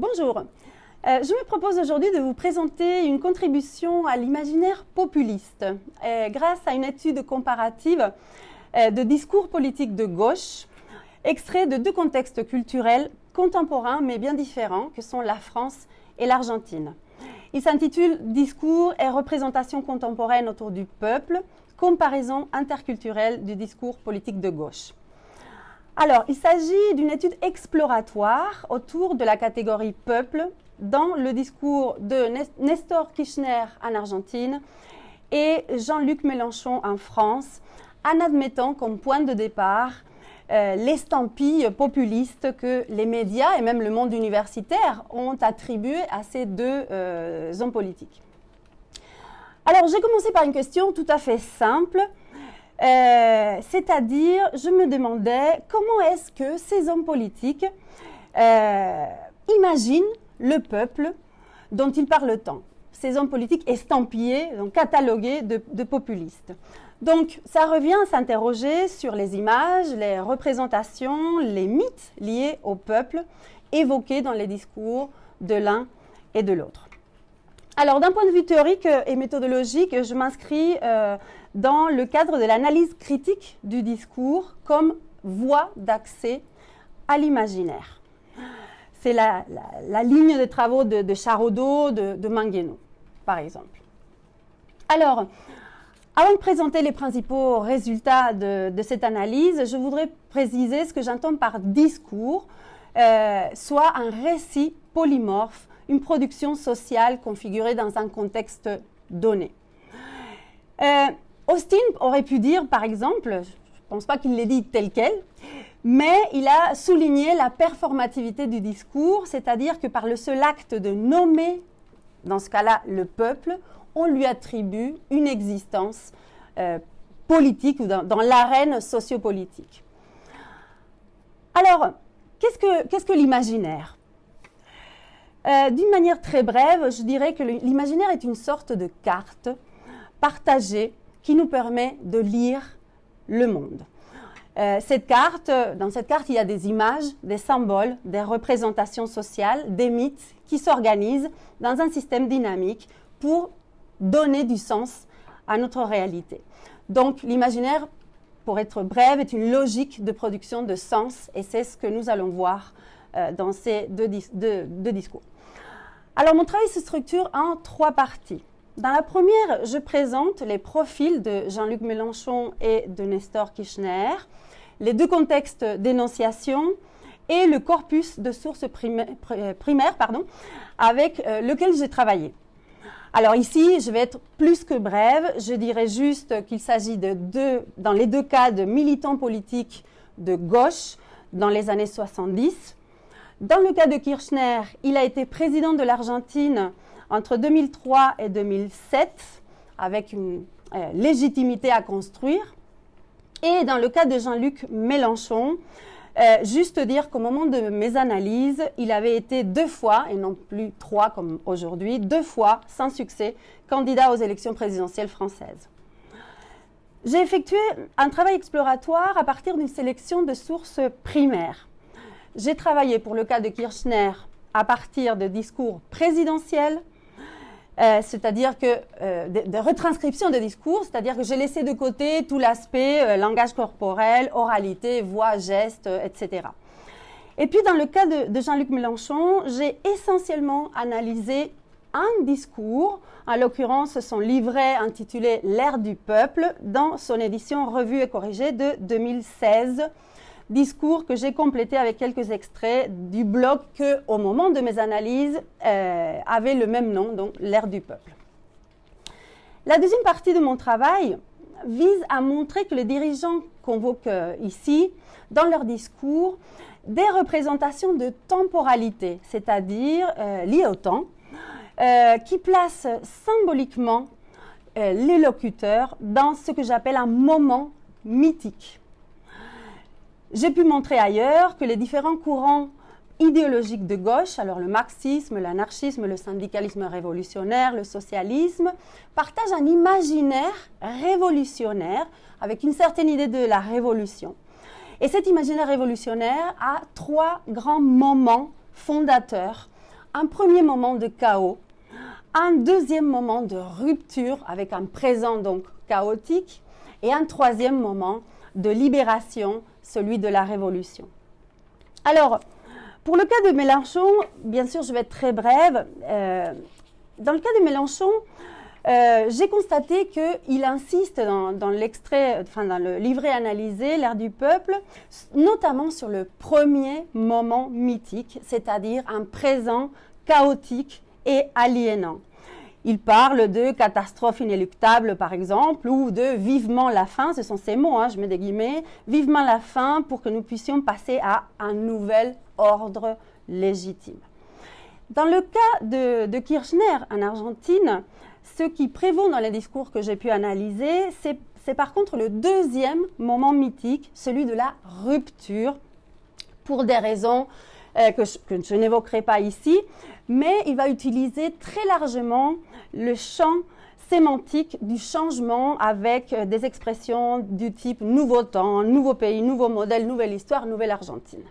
Bonjour. Euh, je me propose aujourd'hui de vous présenter une contribution à l'imaginaire populiste euh, grâce à une étude comparative euh, de discours politiques de gauche, extrait de deux contextes culturels contemporains mais bien différents que sont la France et l'Argentine. Il s'intitule Discours et représentation contemporaine autour du peuple, comparaison interculturelle du discours politique de gauche. Alors, il s'agit d'une étude exploratoire autour de la catégorie peuple dans le discours de Nestor Kirchner en Argentine et Jean-Luc Mélenchon en France, en admettant comme point de départ euh, l'estampille populiste que les médias et même le monde universitaire ont attribué à ces deux euh, hommes politiques. Alors, j'ai commencé par une question tout à fait simple. Euh, c'est-à-dire, je me demandais comment est-ce que ces hommes politiques euh, imaginent le peuple dont ils parlent tant. Ces hommes politiques estampillés, donc catalogués de, populistes. Donc, ça revient à s'interroger sur les images, les représentations, les mythes liés au peuple évoqués dans les discours de l'un et de l'autre. Alors, d'un point de vue théorique et méthodologique, je m'inscris euh, dans le cadre de l'analyse critique du discours comme voie d'accès à l'imaginaire. C'est la, ligne de travaux de, de Charodot, de, de par exemple. Alors, avant de présenter les principaux résultats de, cette analyse, je voudrais préciser ce que j'entends par discours, euh, soit un récit polymorphe une production sociale configurée dans un contexte donné. Euh, Austin aurait pu dire, par exemple, je ne pense pas qu'il l'ait dit tel quel, mais il a souligné la performativité du discours, c'est-à-dire que par le seul acte de nommer, dans ce cas-là, le peuple, on lui attribue une existence euh, politique ou dans, l'arène sociopolitique. Alors, qu'est-ce que, qu'est-ce que l'imaginaire? Euh, d'une manière très brève, je dirais que l'imaginaire est une sorte de carte partagée qui nous permet de lire le monde. Euh, cette carte, dans cette carte, il y a des images, des symboles, des représentations sociales, des mythes qui s'organisent dans un système dynamique pour donner du sens à notre réalité. Donc l'imaginaire, pour être brève, est une logique de production de sens et c'est ce que nous allons voir euh, dans ces deux, discours. Alors mon travail se structure en trois parties. Dans la première, je présente les profils de Jean-Luc Mélenchon et de Nestor Kirchner, les deux contextes d'énonciation et le corpus de sources primaires, pardon, avec euh, lequel j'ai travaillé. Alors ici, je vais être plus que brève. Je dirais juste qu'il s'agit de deux, dans les deux cas, de militants politiques de gauche dans les années 70 dans le cas de Kirchner, il a été président de l'Argentine entre 2003 et 2007, avec une euh, légitimité à construire. Et dans le cas de Jean-Luc Mélenchon, euh, juste dire qu'au moment de mes analyses, il avait été deux fois, et non plus trois comme aujourd'hui, deux fois sans succès, candidat aux élections présidentielles françaises. J'ai effectué un travail exploratoire à partir d'une sélection de sources primaires. J'ai travaillé pour le cas de Kirchner à partir de discours présidentiels, euh, c'est-à-dire que euh, de, retranscription de discours, c'est-à-dire que j'ai laissé de côté tout l'aspect euh, langage corporel, oralité, voix, gestes, etc. Et puis dans le cas de, de Jean-Luc Mélenchon, j'ai essentiellement analysé un discours, en l'occurrence son livret intitulé L'ère du peuple, dans son édition revue et corrigée de 2016 discours que j'ai complété avec quelques extraits du blog que, au moment de mes analyses, euh, avait le même nom, donc l'ère du peuple. La deuxième partie de mon travail vise à montrer que les dirigeants convoquent euh, ici, dans leur discours, des représentations de temporalité, c'est-à-dire euh, liées au temps, qui placent symboliquement les locuteurs dans ce que j'appelle un moment mythique. J'ai pu montrer ailleurs que les différents courants idéologiques de gauche, alors le marxisme, l'anarchisme, le syndicalisme révolutionnaire, le socialisme, partagent un imaginaire révolutionnaire avec une certaine idée de la révolution. Et cet imaginaire révolutionnaire a trois grands moments fondateurs un premier moment de chaos, un deuxième moment de rupture avec un présent donc chaotique et un troisième moment de libération, celui de la révolution. Alors, pour le cas de Mélenchon, bien sûr, je vais être très brève. Euh, dans le cas de Mélenchon, euh, j'ai constaté qu'il insiste dans, l'extrait, enfin dans le livret analysé, l'ère du peuple, notamment sur le premier moment mythique, c'est-à-dire un présent chaotique et aliénant. Il parle de catastrophe inéluctable, par exemple, ou de vivement la fin, ce sont ces mots, hein, je mets des guillemets, vivement la fin pour que nous puissions passer à un nouvel ordre légitime. Dans le cas de, de Kirchner en Argentine, ce qui prévaut dans les discours que j'ai pu analyser, c'est par contre le deuxième moment mythique, celui de la rupture, pour des raisons euh, que je, n'évoquerai pas ici, mais il va utiliser très largement le champ sémantique du changement avec euh, des expressions du type nouveau temps, nouveau pays, nouveau modèle, nouvelle histoire, nouvelle Argentine.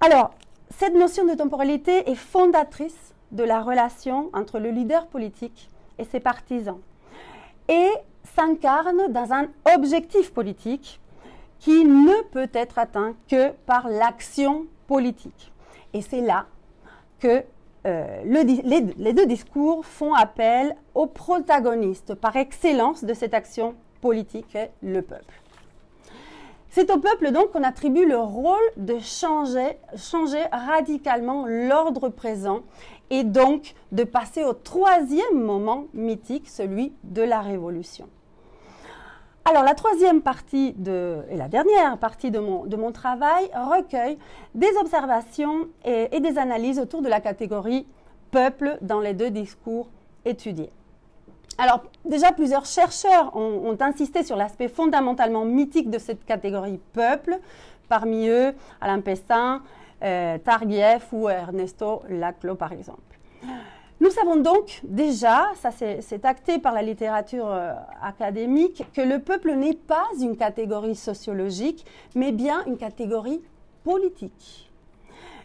Alors, cette notion de temporalité est fondatrice de la relation entre le leader politique et ses partisans et s'incarne dans un objectif politique qui ne peut être atteint que par l'action politique. Et c'est là que euh, les, deux discours font appel au protagoniste par excellence de cette action politique, le peuple. C'est au peuple donc qu'on attribue le rôle de changer, changer radicalement l'ordre présent et donc de passer au troisième moment mythique, celui de la révolution. Alors la troisième partie de, et la dernière partie de mon, travail recueille des observations et, des analyses autour de la catégorie peuple dans les deux discours étudiés. Alors déjà plusieurs chercheurs ont, insisté sur l'aspect fondamentalement mythique de cette catégorie peuple, parmi eux Alain Pessin, euh, Targiev ou Ernesto Laclos par exemple. Nous savons donc déjà, ça c'est acté par la littérature euh, académique, que le peuple n'est pas une catégorie sociologique, mais bien une catégorie politique.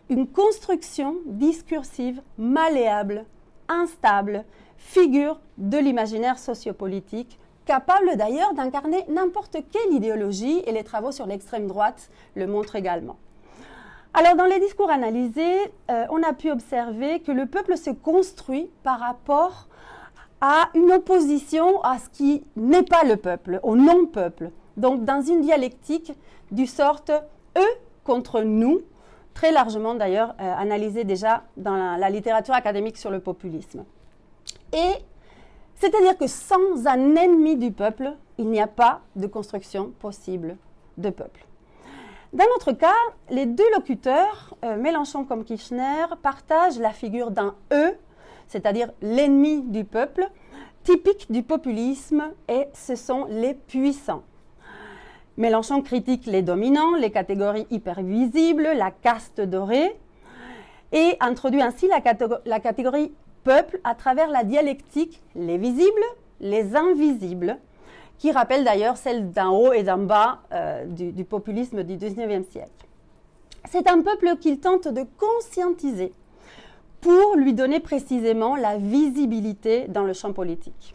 Une construction discursive malléable, instable, figure de l'imaginaire sociopolitique, capable d'ailleurs d'incarner n'importe quelle idéologie, et les travaux sur l'extrême droite le montrent également. Alors, dans les discours analysés, euh, on a pu observer que le peuple se construit par rapport à une opposition à ce qui n'est pas le peuple, au non-peuple. Donc, dans une dialectique du sorte eux contre nous, très largement d'ailleurs euh, analysée déjà dans la, la littérature académique sur le populisme. Et c'est-à-dire que sans un ennemi du peuple, il n'y a pas de construction possible de peuple. Dans notre cas, les deux locuteurs, euh, Mélenchon comme Kirchner, partagent la figure d'un E, c'est-à-dire l'ennemi du peuple, typique du populisme, et ce sont les puissants. Mélenchon critique les dominants, les catégories hypervisibles, la caste dorée, et introduit ainsi la, la catégorie peuple à travers la dialectique les visibles, les invisibles, qui rappelle d'ailleurs celle d'un haut et d'un bas euh, du, populisme du XIXe siècle. C'est un peuple qu'il tente de conscientiser pour lui donner précisément la visibilité dans le champ politique.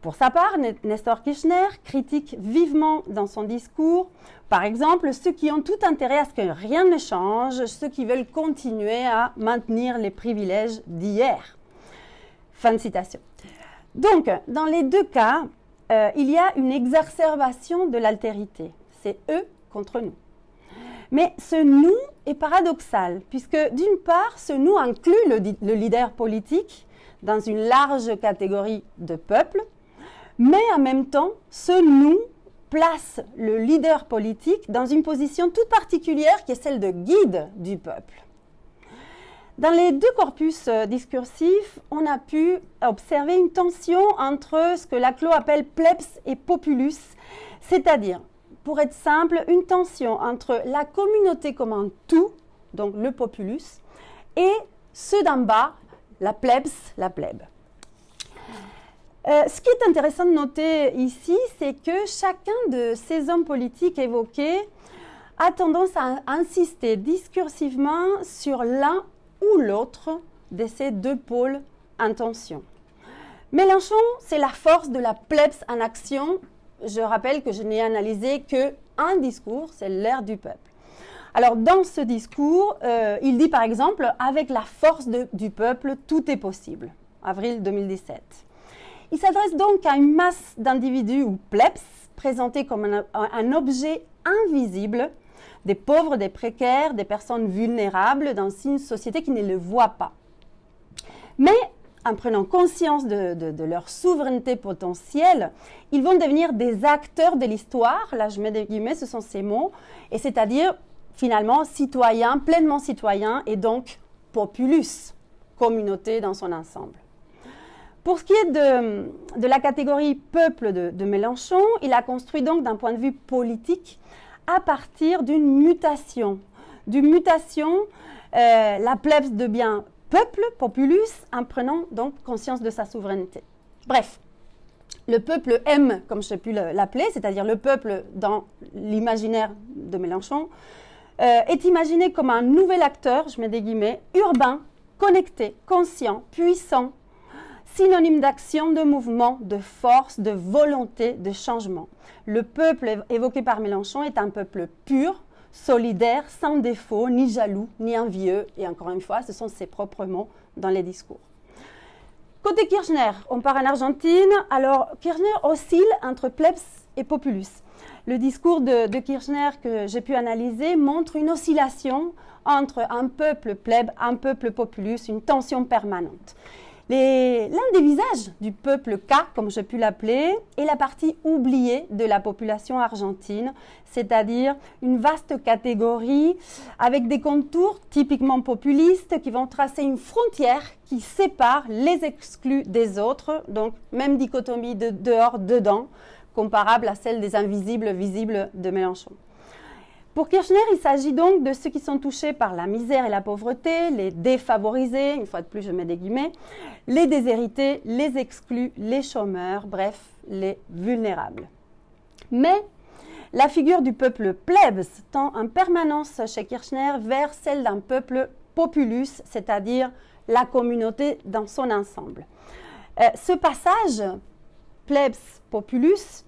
Pour sa part, Nestor Kirchner critique vivement dans son discours, par exemple, ceux qui ont tout intérêt à ce que rien ne change, ceux qui veulent continuer à maintenir les privilèges d'hier. Fin de citation. Donc, dans les deux cas, euh, il y a une exacerbation de l'altérité. C'est eux contre nous. Mais ce nous est paradoxal, puisque d'une part, ce nous inclut le, leader politique dans une large catégorie de peuples, mais en même temps, ce nous place le leader politique dans une position toute particulière qui est celle de guide du peuple. Dans les deux corpus euh, discursifs, on a pu observer une tension entre ce que Laclos appelle plebs et populus, c'est-à-dire, pour être simple, une tension entre la communauté comme un tout, donc le populus, et ceux d'en bas, la plebs, la plèbe. Euh, ce qui est intéressant de noter ici, c'est que chacun de ces hommes politiques évoqués a tendance à insister discursivement sur l'un ou l'autre de ces deux pôles intention. Mélenchon, c'est la force de la plebs en action. Je rappelle que je n'ai analysé que un discours, c'est l'ère du peuple. Alors dans ce discours, euh, il dit par exemple, avec la force du peuple, tout est possible. Avril 2017. Il s'adresse donc à une masse d'individus ou plebs présentés comme un, objet invisible, des pauvres, des précaires, des personnes vulnérables dans une société qui ne le voit pas. Mais en prenant conscience de, leur souveraineté potentielle, ils vont devenir des acteurs de l'histoire. Là, je mets des guillemets, ce sont ces mots. Et c'est-à-dire, finalement, citoyens, pleinement citoyens, et donc populus, communauté dans son ensemble. Pour ce qui est de, la catégorie peuple de, Mélenchon, il a construit donc d'un point de vue politique à partir d'une mutation. D'une mutation, euh, la plebs devient peuple, populus, en prenant donc conscience de sa souveraineté. Bref, le peuple aime, comme j'ai pu l'appeler, c'est-à-dire le peuple dans l'imaginaire de Mélenchon, euh, est imaginé comme un nouvel acteur, je mets des guillemets, urbain, connecté, conscient, puissant, synonyme d'action, de mouvement, de force, de volonté, de changement. Le peuple évoqué par Mélenchon est un peuple pur, solidaire, sans défaut, ni jaloux, ni envieux. Et encore une fois, ce sont ses propres mots dans les discours. Côté Kirchner, on part en Argentine. Alors, Kirchner oscille entre plebs et populus. Le discours de, Kirchner que j'ai pu analyser montre une oscillation entre un peuple pleb, un peuple populus, une tension permanente. L'un des visages du peuple K, comme j'ai pu l'appeler, est la partie oubliée de la population argentine, c'est-à-dire une vaste catégorie avec des contours typiquement populistes qui vont tracer une frontière qui sépare les exclus des autres, donc même dichotomie de dehors-dedans, comparable à celle des invisibles visibles de Mélenchon. Pour Kirchner, il s'agit donc de ceux qui sont touchés par la misère et la pauvreté, les défavorisés, une fois de plus je mets des guillemets, les déshérités, les exclus, les chômeurs, bref, les vulnérables. Mais la figure du peuple plebs tend en permanence chez Kirchner vers celle d'un peuple populus, c'est-à-dire la communauté dans son ensemble. Euh, ce passage plebs populus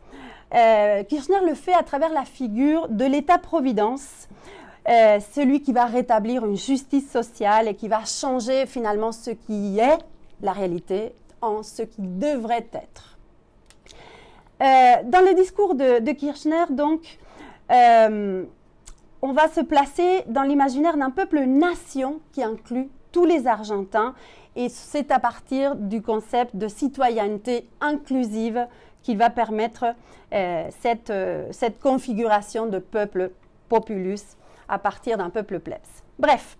euh, Kirchner le fait à travers la figure de l'État-providence, euh, celui qui va rétablir une justice sociale et qui va changer finalement ce qui est la réalité en ce qui devrait être. Euh, dans le discours de, de Kirchner, donc, on va se placer dans l'imaginaire d'un peuple nation qui inclut tous les Argentins et c'est à partir du concept de citoyenneté inclusive qui va permettre euh, cette, euh, cette, configuration de peuple populus à partir d'un peuple plebs. Bref,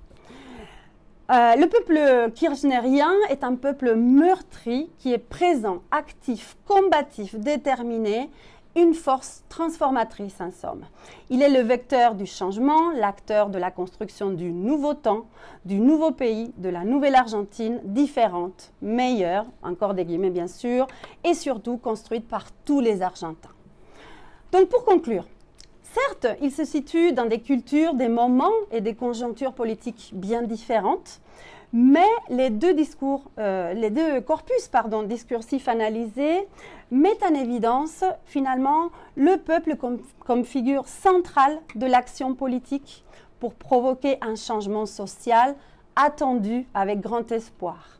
euh, le peuple kirchnerien est un peuple meurtri qui est présent, actif, combatif, déterminé une force transformatrice en somme. Il est le vecteur du changement, l'acteur de la construction du nouveau temps, du nouveau pays, de la nouvelle Argentine, différente, meilleure, encore des guillemets bien sûr, et surtout construite par tous les Argentins. Donc pour conclure, certes, il se situe dans des cultures, des moments et des conjonctures politiques bien différentes, mais les deux discours, euh, corpus pardon, discursifs analysés mettent en évidence finalement le peuple comme, figure centrale de l'action politique pour provoquer un changement social attendu avec grand espoir.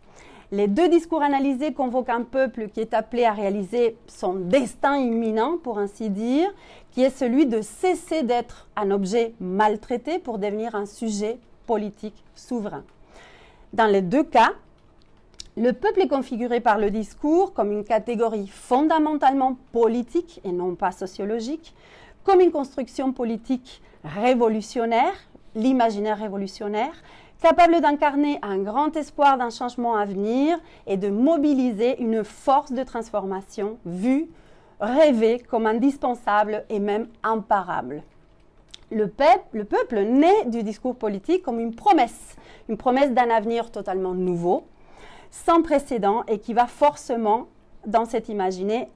Les deux discours analysés convoquent un peuple qui est appelé à réaliser son destin imminent, pour ainsi dire, qui est celui de cesser d'être un objet maltraité pour devenir un sujet politique souverain. Dans les deux cas, le peuple est configuré par le discours comme une catégorie fondamentalement politique et non pas sociologique, comme une construction politique révolutionnaire, l'imaginaire révolutionnaire, capable d'incarner un grand espoir d'un changement à venir et de mobiliser une force de transformation vue, rêvée comme indispensable et même imparable. Le peuple, le peuple naît du discours politique comme une promesse, une promesse d'un avenir totalement nouveau, sans précédent et qui va forcément, dans cet imaginaire,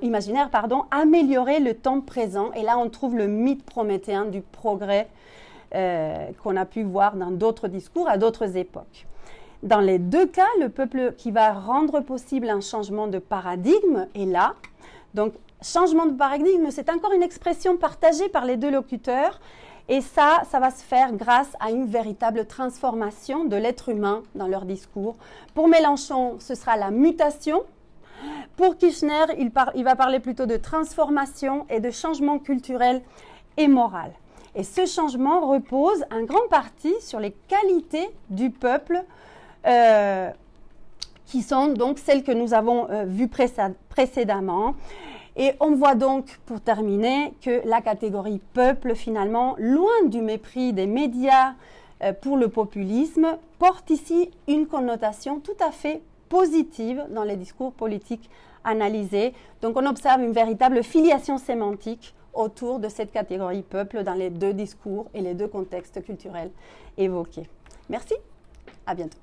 imaginaire pardon, améliorer le temps présent. Et là, on trouve le mythe prométhéen du progrès euh, qu'on a pu voir dans d'autres discours à d'autres époques. Dans les deux cas, le peuple qui va rendre possible un changement de paradigme est là. Donc, changement de paradigme, c'est encore une expression partagée par les deux locuteurs. Et ça, ça va se faire grâce à une véritable transformation de l'être humain dans leur discours. Pour Mélenchon, ce sera la mutation. Pour Kirchner, il, va parler plutôt de transformation et de changement culturel et moral. Et ce changement repose en grande partie sur les qualités du peuple, euh, qui sont donc celles que nous avons euh, vues précédemment. Et on voit donc, pour terminer, que la catégorie peuple, finalement, loin du mépris des médias euh, pour le populisme, porte ici une connotation tout à fait positive dans les discours politiques analysés. Donc on observe une véritable filiation sémantique autour de cette catégorie peuple dans les deux discours et les deux contextes culturels évoqués. Merci, à bientôt.